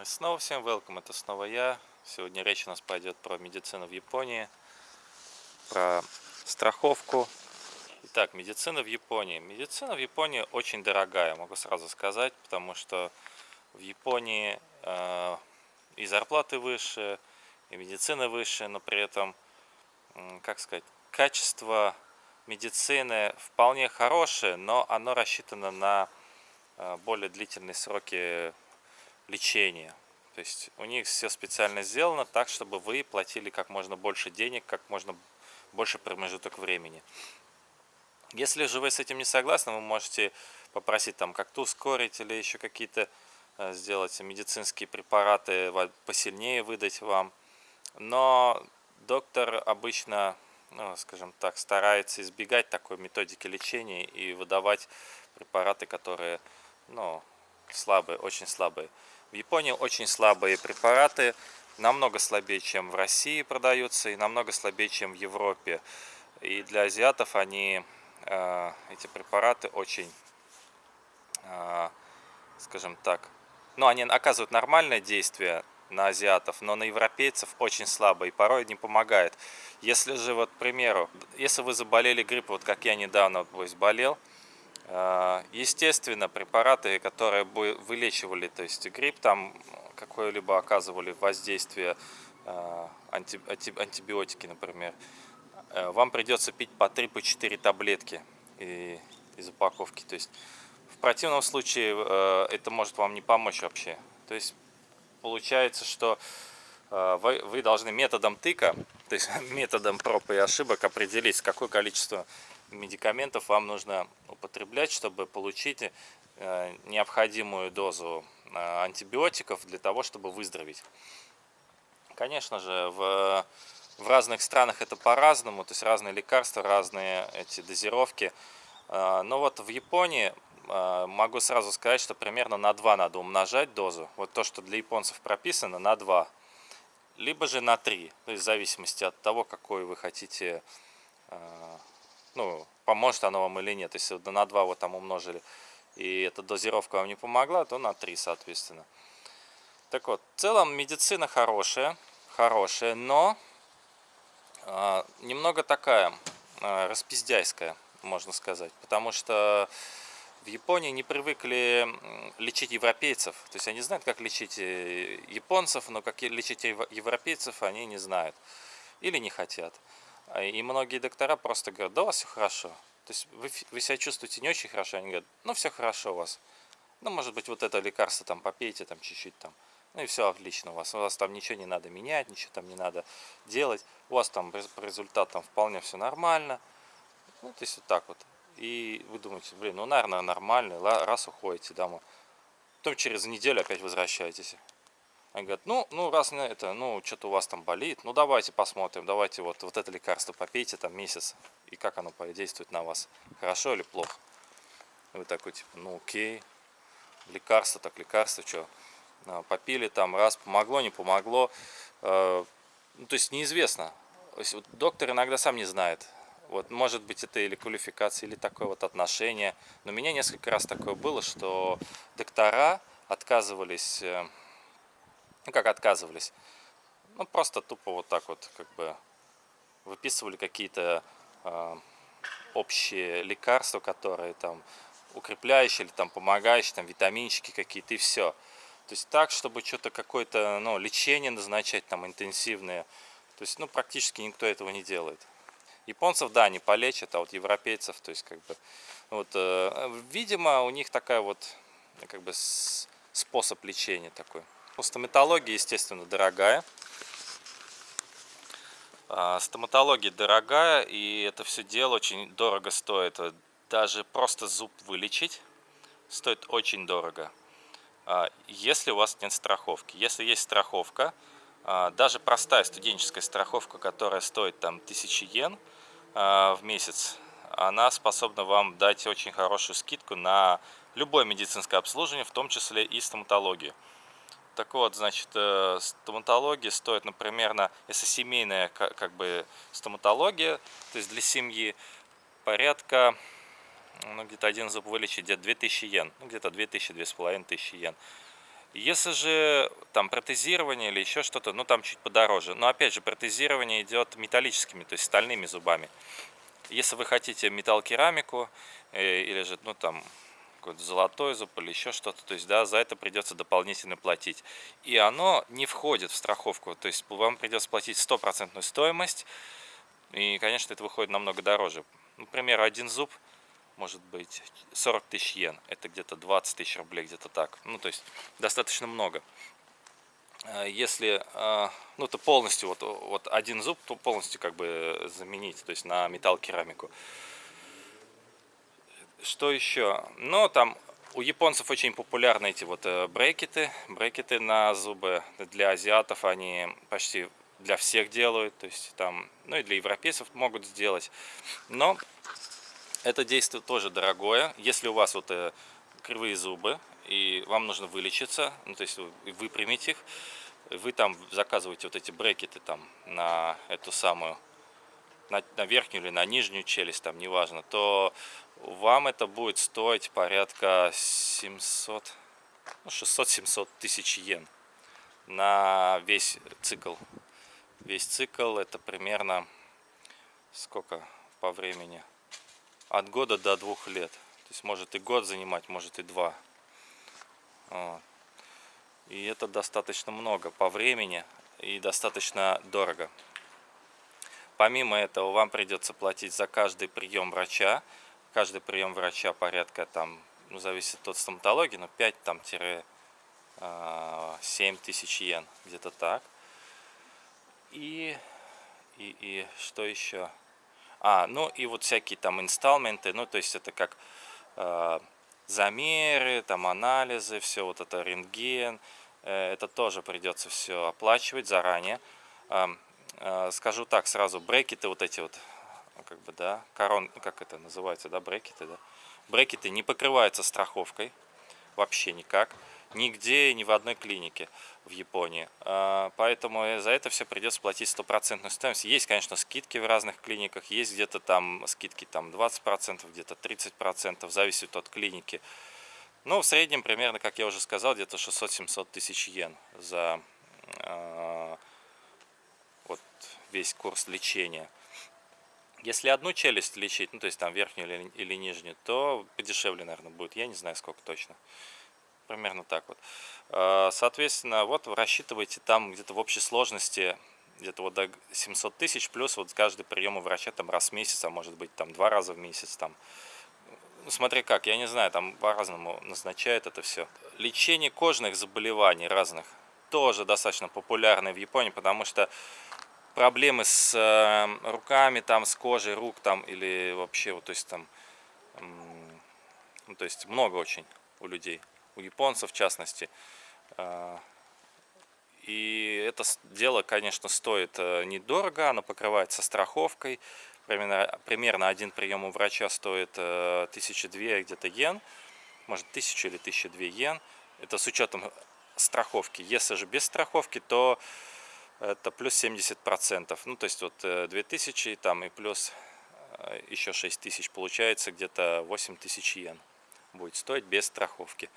И снова всем welcome, это снова я. Сегодня речь у нас пойдет про медицину в Японии, про страховку. Итак, медицина в Японии. Медицина в Японии очень дорогая, могу сразу сказать, потому что в Японии э, и зарплаты выше, и медицина выше, но при этом, как сказать, качество медицины вполне хорошее, но оно рассчитано на э, более длительные сроки лечения. То есть у них все специально сделано так, чтобы вы платили как можно больше денег, как можно больше промежуток времени. Если же вы с этим не согласны, вы можете попросить там как-то ускорить или еще какие-то э, сделать медицинские препараты посильнее выдать вам. Но доктор обычно, ну, скажем так, старается избегать такой методики лечения и выдавать препараты, которые ну, слабые, очень слабые. В Японии очень слабые препараты, намного слабее, чем в России продаются, и намного слабее, чем в Европе. И для азиатов они, э, эти препараты очень, э, скажем так, ну, они оказывают нормальное действие на азиатов, но на европейцев очень слабо и порой не помогает. Если же, вот, к примеру, если вы заболели гриппом, вот как я недавно вот, болел, Э, естественно, препараты, которые бы вылечивали, то есть грипп, там какое-либо оказывали воздействие, э, антибиотики, например, э, вам придется пить по 3-4 по таблетки из упаковки. То есть в противном случае это может вам не помочь вообще. То есть получается, что вы, вы должны методом тыка, то есть методом проб и ошибок определить, какое количество медикаментов вам нужно употреблять, чтобы получить э, необходимую дозу э, антибиотиков для того, чтобы выздороветь. Конечно же, в, в разных странах это по-разному, то есть разные лекарства, разные эти дозировки. Э, но вот в Японии могу сразу сказать, что примерно на 2 надо умножать дозу. Вот то, что для японцев прописано, на 2. Либо же на 3, то есть в зависимости от того, какой вы хотите ну, поможет оно вам или нет. Если на 2 вот там умножили, и эта дозировка вам не помогла, то на 3, соответственно. Так вот, в целом медицина хорошая, хорошая, но э, немного такая э, распиздяйская, можно сказать. Потому что в Японии не привыкли лечить европейцев. То есть они знают, как лечить э, японцев, но как лечить европейцев они не знают. Или не хотят. А, и многие доктора просто говорят, да у вас все хорошо. То есть вы, вы себя чувствуете не очень хорошо, они говорят, ну все хорошо у вас. Ну, может быть, вот это лекарство там попейте, там чуть-чуть там. Ну и все отлично у вас. У вас там ничего не надо менять, ничего там не надо делать. У вас там по результатам вполне все нормально. Ну, то есть вот так вот. И вы думаете, блин, ну, наверное, нормально, раз уходите домой. Потом через неделю опять возвращаетесь. Они говорят, ну, ну раз на это, ну, что-то у вас там болит, ну, давайте посмотрим, давайте вот, вот это лекарство попейте там месяц, и как оно подействует на вас, хорошо или плохо. Вы такой, типа, ну, окей, лекарство, так лекарство, что, а, попили там, раз, помогло, не помогло, э, ну, то есть неизвестно. То есть, вот, доктор иногда сам не знает, вот, может быть, это или квалификация, или такое вот отношение. Но у меня несколько раз такое было, что доктора отказывались э, ну как отказывались, ну просто тупо вот так вот как бы выписывали какие-то э, общие лекарства, которые там укрепляющие или там помогающие, там витаминчики какие-то и все. То есть так, чтобы что-то какое-то ну, лечение назначать там интенсивное. То есть ну практически никто этого не делает. Японцев, да, не полечат, а вот европейцев, то есть как бы, вот, э, видимо, у них такая вот, как бы, способ лечения такой. Стоматология, естественно, дорогая. А, стоматология дорогая, и это все дело очень дорого стоит. Даже просто зуб вылечить стоит очень дорого. А, если у вас нет страховки. Если есть страховка, а, даже простая студенческая страховка, которая стоит там 1000 йен в месяц, она способна вам дать очень хорошую скидку на любое медицинское обслуживание, в том числе и стоматологию. Так вот, значит, э, стоматология стоит, например, на, если семейная как бы стоматология, то есть для семьи порядка, ну где-то один зуб вылечить где-то 2000 йен, ну где-то 2000-2500 йен. Если же там протезирование или еще что-то, ну там чуть подороже. Но опять же, протезирование идет металлическими, то есть стальными зубами. Если вы хотите металлокерамику э, или же, ну там, какой-то золотой зуб или еще что-то, то есть, да, за это придется дополнительно платить. И оно не входит в страховку, то есть вам придется платить стопроцентную стоимость, и, конечно, это выходит намного дороже. Например, один зуб может быть 40 тысяч йен, это где-то 20 тысяч рублей, где-то так, ну, то есть, достаточно много. А если, а, ну, это полностью, вот, вот один зуб, то полностью как бы заменить, то есть на металл керамику. Что еще? Ну, там у японцев очень популярны эти вот э, брекеты. Брекеты на зубы для азиатов они почти для всех делают. То есть там, ну и для европейцев могут сделать. Но это действие тоже дорогое. Если у вас вот э, кривые зубы и вам нужно вылечиться, ну то есть выпрямить их, вы там заказываете вот эти брекеты там на эту самую на, на верхнюю или на нижнюю челюсть, там неважно, то вам это будет стоить порядка 700, ну, 600-700 тысяч йен на весь цикл. Весь цикл это примерно сколько по времени? От года до двух лет. То есть может и год занимать, может и два. И это достаточно много по времени и достаточно дорого. Помимо этого вам придется платить за каждый прием врача. Каждый прием врача порядка там, ну, зависит от стоматологии, но 5 там тире 7 а, тысяч йен, где-то так. И, и, и что еще? А, ну и вот всякие там инсталменты, ну то есть это как э, замеры, там анализы, все вот это рентген, э, это тоже придется все оплачивать заранее. Э, скажу так сразу, брекеты вот эти вот, как бы, да, корон, ну, как это называется, да, брекеты, да, брекеты не покрываются страховкой, вообще никак, нигде, ни в одной клинике в Японии, э, поэтому за это все придется платить стопроцентную стоимость. Есть, конечно, скидки в разных клиниках, есть где-то там скидки там 20%, где-то 30%, зависит от клиники. Но в среднем примерно, как я уже сказал, где-то 600-700 тысяч йен за э, весь курс лечения. Если одну челюсть лечить, ну то есть там верхнюю или, или нижнюю, то подешевле, наверное, будет. Я не знаю, сколько точно. Примерно так вот. А, соответственно, вот рассчитывайте там где-то в общей сложности где-то вот до 700 тысяч, плюс вот каждый прием у врача там раз в месяц, а может быть там два раза в месяц там. Ну, смотри как, я не знаю, там по-разному назначают это все. Лечение кожных заболеваний разных тоже достаточно популярное в Японии, потому что проблемы с э, руками, там, с кожей рук, там, или вообще, вот, то есть, там, ну, то есть, много очень у людей, у японцев в частности. Э, и это дело, конечно, стоит э, недорого, оно покрывается страховкой. Примерно, примерно один прием у врача стоит тысячи две где-то йен, может тысячу или тысяча две йен. Это с учетом страховки. Если же без страховки, то это плюс 70 процентов. Ну то есть вот 2000 э, там и плюс э, еще 6000 получается где-то 8000 йен будет стоить без страховки.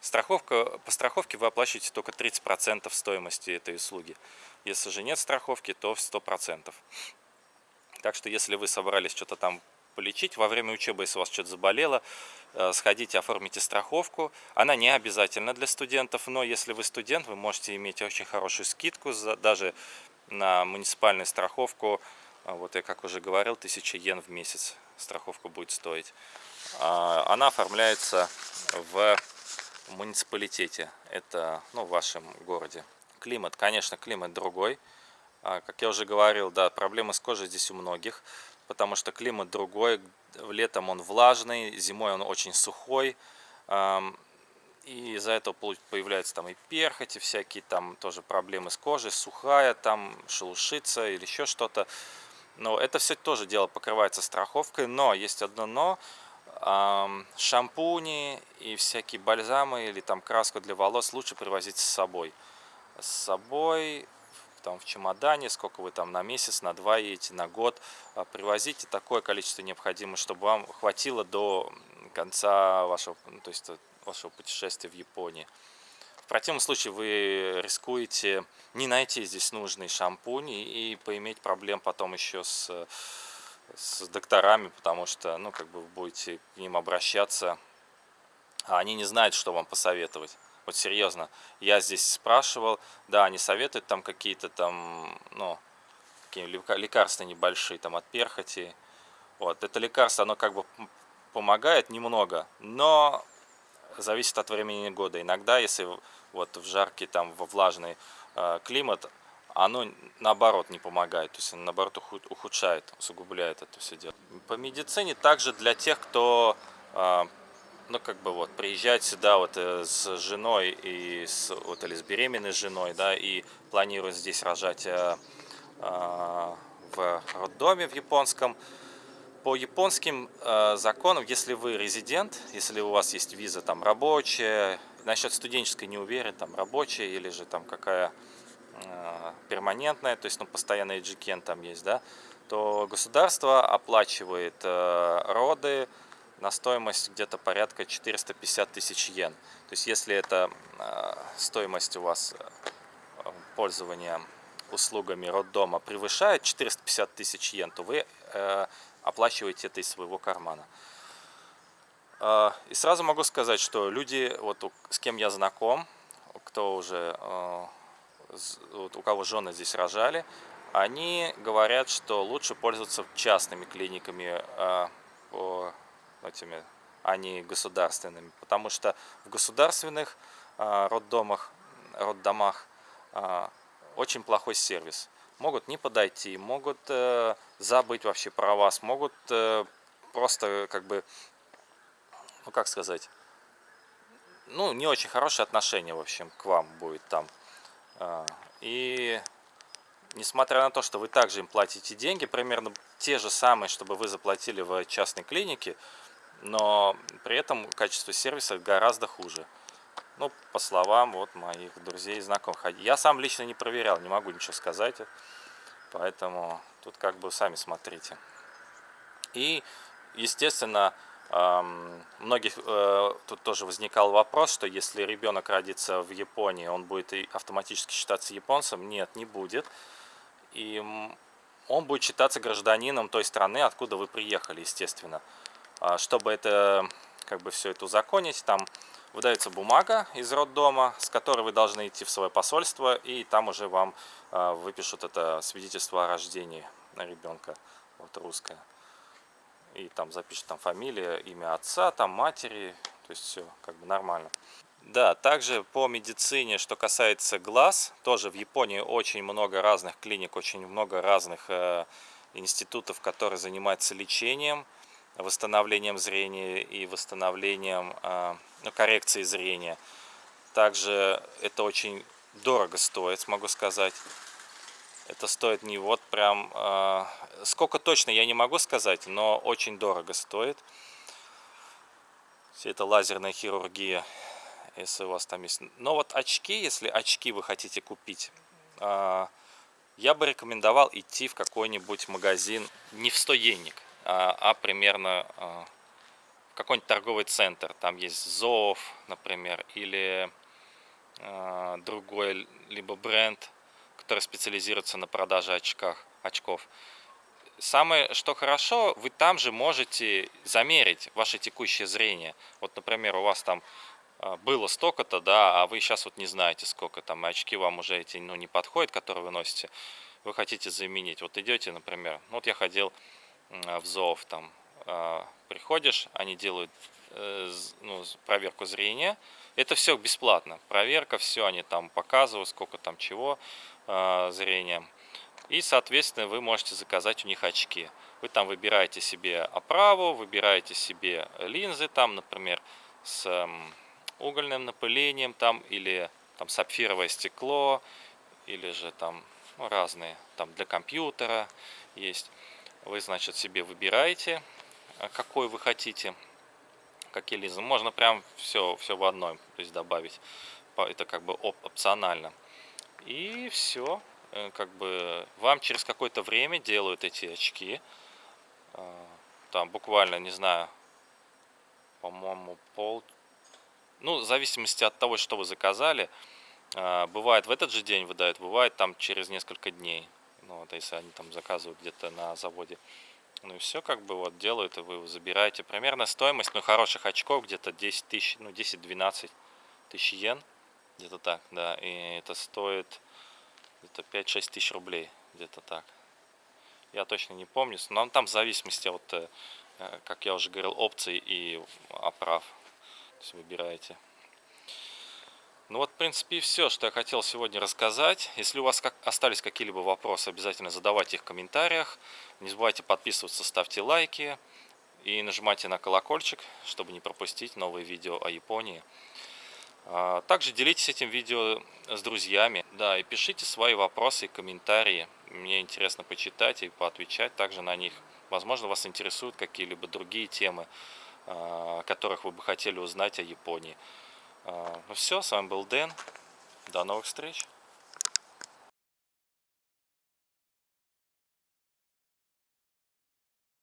Страховка по страховке вы оплачиваете только 30 процентов стоимости этой услуги. Если же нет страховки то в 100 процентов. Так что если вы собрались что-то там полечить во время учебы если у вас что-то заболело Э, сходите, оформите страховку. Она не обязательна для студентов, но если вы студент, вы можете иметь очень хорошую скидку даже на муниципальную страховку. А вот я, как уже говорил, 1000 йен в месяц страховка будет стоить. А, она оформляется в муниципалитете, это ну, в вашем городе. Климат, конечно, климат другой. А, как я уже говорил, да, проблемы с кожей здесь у многих потому что климат другой, летом он влажный, зимой он очень сухой, и из-за этого появляются там и перхоти всякие, там тоже проблемы с кожей, сухая, там шелушится или еще что-то. Но это все тоже дело покрывается страховкой, но есть одно но, шампуни и всякие бальзамы или там краску для волос лучше привозить с собой. С собой там в чемодане, сколько вы там на месяц, на два едете, на год. А, привозите такое количество необходимо, чтобы вам хватило до конца вашего, ну, то есть э, вашего путешествия в Японии. В противном случае вы рискуете не найти здесь нужный шампунь и поиметь проблем потом еще с, с докторами, потому что, ну, как бы вы будете к ним обращаться, а они не знают, что вам посоветовать. Вот серьезно, я здесь спрашивал, да, они советуют там какие-то там, ну, какие лекарства небольшие, там от перхоти. Вот, это лекарство, оно как бы помогает немного, но зависит от времени года. Иногда, если вот в жаркий, там, во влажный э, климат, оно наоборот не помогает, то есть наоборот ухудшает, усугубляет это все дело. По медицине также для тех, кто э, ну, как бы вот, приезжать сюда вот э, с женой и с, вот, или с беременной женой, да, и планирует здесь рожать э, э, в роддоме в японском. По японским э, законам, если вы резидент, если у вас есть виза там рабочая, насчет студенческой не уверен, там рабочая или же там какая э, перманентная, то есть ну, постоянный джикен там есть, да, то государство оплачивает э, роды, на стоимость где-то порядка 450 тысяч йен. То есть если это э, стоимость у вас э, пользования услугами роддома превышает 450 тысяч йен, то вы э, оплачиваете это из своего кармана. И сразу могу сказать, что люди, вот с кем я знаком, кто уже, у кого жены здесь рожали, они говорят, что лучше пользоваться частными клиниками этими, а не государственными. Потому что в государственных а, роддомах, роддомах а, очень плохой сервис. Могут не подойти, могут э, забыть вообще про вас, могут э, просто как бы, ну как сказать, ну не очень хорошее отношение в общем к вам будет там. А, и несмотря на то, что вы также им платите деньги, примерно те же самые, чтобы вы заплатили в частной клинике, но при этом качество сервиса гораздо хуже. Ну, по словам вот моих друзей и знакомых. Я сам лично не проверял, не могу ничего сказать. Поэтому тут как бы сами смотрите. И, естественно, многих э, тут тоже возникал вопрос, что если ребенок родится в Японии, он будет автоматически считаться японцем. Нет, не будет. И он будет считаться гражданином той страны, откуда вы приехали, естественно. А, чтобы это, как бы все это узаконить, там выдается бумага из роддома, с которой вы должны идти в свое посольство, и там уже вам а, выпишут это свидетельство о рождении ребенка, вот русское. И там запишут там фамилия, имя отца, там матери, то есть все как бы нормально. Да, также по медицине, что касается глаз, тоже в Японии очень много разных клиник, очень много разных э, институтов, которые занимаются лечением восстановлением зрения и восстановлением, а, ну, коррекцией зрения. Также это очень дорого стоит, могу сказать. Это стоит не вот прям... А, сколько точно я не могу сказать, но очень дорого стоит. Все это лазерная хирургия, если у вас там есть. Но вот очки, если очки вы хотите купить, а, я бы рекомендовал идти в какой-нибудь магазин не в 100 йенник, а, а примерно а, какой-нибудь торговый центр. Там есть ЗОВ, например, или а, другой либо бренд, который специализируется на продаже очках, очков. Самое, что хорошо, вы там же можете замерить ваше текущее зрение. Вот, например, у вас там было столько-то, да, а вы сейчас вот не знаете сколько там, и очки вам уже эти ну, не подходят, которые вы носите, вы хотите заменить. Вот идете, например, ну, вот я ходил в ЗОВ там а, приходишь, они делают э, ну, проверку зрения. Это все бесплатно. Проверка, все они там показывают, сколько там чего а, зрения. И, соответственно, вы можете заказать у них очки. Вы там выбираете себе оправу, выбираете себе линзы, там, например, с угольным напылением, там, или там сапфировое стекло, или же там ну, разные, там для компьютера есть. Вы, значит, себе выбираете, а, какой вы хотите, какие линзы. Можно прям все, все в одной то есть добавить. Это как бы опционально. И все. Э, как бы вам через какое-то время делают эти очки. А, там буквально, не знаю, по-моему, пол Ну, в зависимости от того, что вы заказали. Бывает в этот же день выдают, бывает там через несколько дней. Вот если они там заказывают где-то на заводе. Ну и все как бы вот делают, и вы забираете. Примерно стоимость, ну, хороших очков где-то 10 тысяч, ну, 10-12 тысяч йен. Где-то так, да. И это стоит где-то 5-6 тысяч рублей. Где-то так. Я точно не помню. Но там в зависимости от, э, как я уже говорил, опций и оправ. То есть выбираете. В принципе, и все, что я хотел сегодня рассказать. Если у вас как остались какие-либо вопросы, обязательно задавайте их в комментариях. Не забывайте подписываться, ставьте лайки и нажимайте на колокольчик, чтобы не пропустить новые видео о Японии. А, также делитесь этим видео с друзьями. Да, и пишите свои вопросы и комментарии. Мне интересно почитать и поотвечать также на них. Возможно, вас интересуют какие-либо другие темы, а, о которых вы бы хотели узнать о Японии. А, ну все, с вами был Дэн. До новых встреч.